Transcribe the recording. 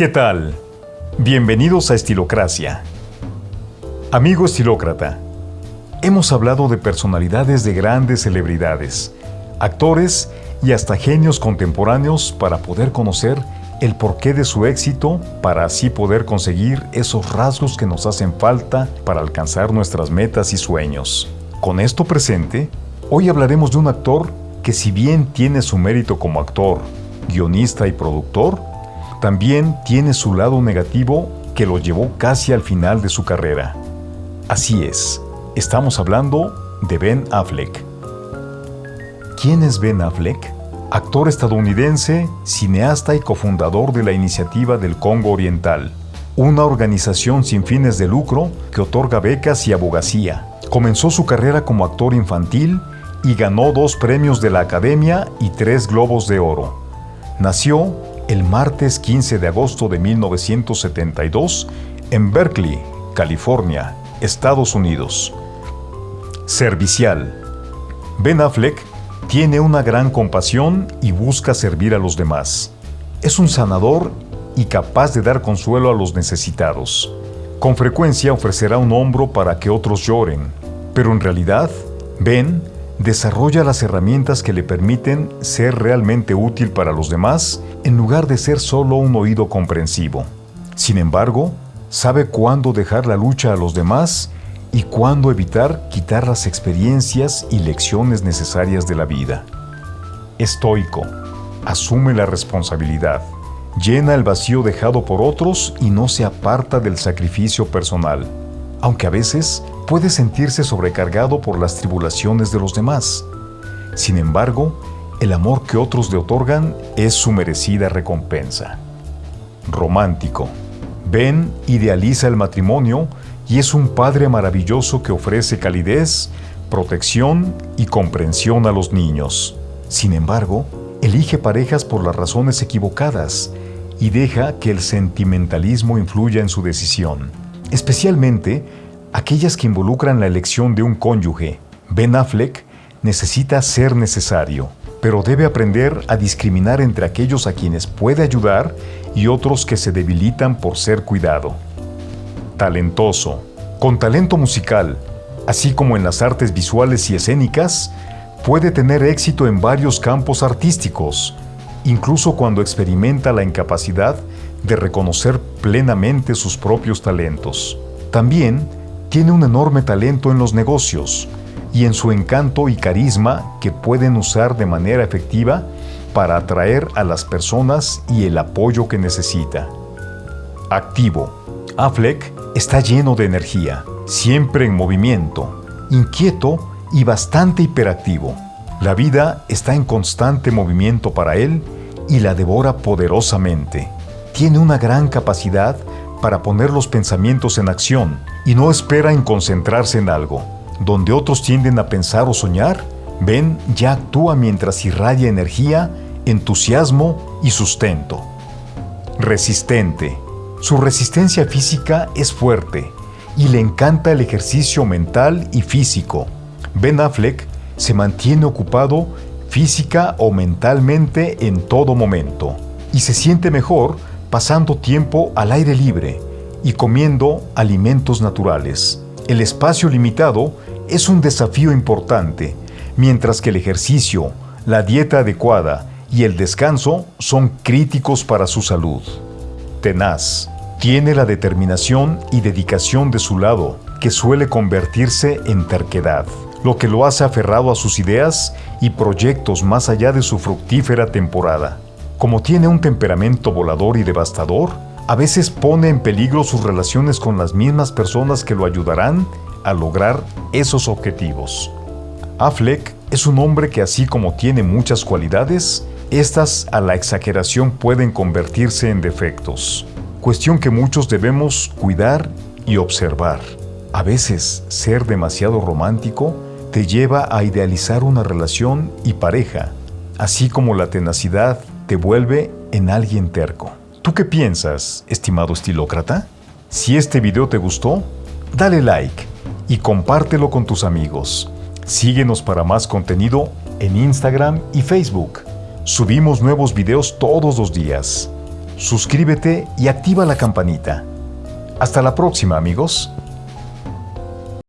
¿Qué tal? Bienvenidos a Estilocracia. Amigo estilócrata, hemos hablado de personalidades de grandes celebridades, actores y hasta genios contemporáneos para poder conocer el porqué de su éxito para así poder conseguir esos rasgos que nos hacen falta para alcanzar nuestras metas y sueños. Con esto presente, hoy hablaremos de un actor que si bien tiene su mérito como actor, guionista y productor, también tiene su lado negativo que lo llevó casi al final de su carrera. Así es, estamos hablando de Ben Affleck. ¿Quién es Ben Affleck? Actor estadounidense, cineasta y cofundador de la Iniciativa del Congo Oriental, una organización sin fines de lucro que otorga becas y abogacía. Comenzó su carrera como actor infantil y ganó dos premios de la Academia y tres Globos de Oro. Nació el martes 15 de agosto de 1972 en Berkeley, California, Estados Unidos. Servicial. Ben Affleck tiene una gran compasión y busca servir a los demás. Es un sanador y capaz de dar consuelo a los necesitados. Con frecuencia ofrecerá un hombro para que otros lloren, pero en realidad, Ben desarrolla las herramientas que le permiten ser realmente útil para los demás en lugar de ser solo un oído comprensivo. Sin embargo, sabe cuándo dejar la lucha a los demás y cuándo evitar quitar las experiencias y lecciones necesarias de la vida. Estoico, asume la responsabilidad, llena el vacío dejado por otros y no se aparta del sacrificio personal, aunque a veces puede sentirse sobrecargado por las tribulaciones de los demás. Sin embargo, el amor que otros le otorgan es su merecida recompensa. Romántico. Ben idealiza el matrimonio y es un padre maravilloso que ofrece calidez, protección y comprensión a los niños. Sin embargo, elige parejas por las razones equivocadas y deja que el sentimentalismo influya en su decisión, especialmente aquellas que involucran la elección de un cónyuge. Ben Affleck necesita ser necesario, pero debe aprender a discriminar entre aquellos a quienes puede ayudar y otros que se debilitan por ser cuidado. Talentoso. Con talento musical, así como en las artes visuales y escénicas, puede tener éxito en varios campos artísticos, incluso cuando experimenta la incapacidad de reconocer plenamente sus propios talentos. También tiene un enorme talento en los negocios y en su encanto y carisma que pueden usar de manera efectiva para atraer a las personas y el apoyo que necesita. Activo. Affleck está lleno de energía, siempre en movimiento, inquieto y bastante hiperactivo. La vida está en constante movimiento para él y la devora poderosamente. Tiene una gran capacidad para poner los pensamientos en acción y no espera en concentrarse en algo. Donde otros tienden a pensar o soñar, Ben ya actúa mientras irradia energía, entusiasmo y sustento. Resistente. Su resistencia física es fuerte y le encanta el ejercicio mental y físico. Ben Affleck se mantiene ocupado física o mentalmente en todo momento y se siente mejor pasando tiempo al aire libre y comiendo alimentos naturales. El espacio limitado es un desafío importante, mientras que el ejercicio, la dieta adecuada y el descanso son críticos para su salud. Tenaz. Tiene la determinación y dedicación de su lado, que suele convertirse en terquedad, lo que lo hace aferrado a sus ideas y proyectos más allá de su fructífera temporada. Como tiene un temperamento volador y devastador, a veces pone en peligro sus relaciones con las mismas personas que lo ayudarán a lograr esos objetivos. Affleck es un hombre que así como tiene muchas cualidades, estas a la exageración pueden convertirse en defectos, cuestión que muchos debemos cuidar y observar. A veces ser demasiado romántico te lleva a idealizar una relación y pareja, así como la tenacidad te vuelve en alguien terco. ¿Tú qué piensas, estimado estilócrata? Si este video te gustó, dale like y compártelo con tus amigos. Síguenos para más contenido en Instagram y Facebook. Subimos nuevos videos todos los días. suscríbete y activa la campanita. Hasta la próxima amigos.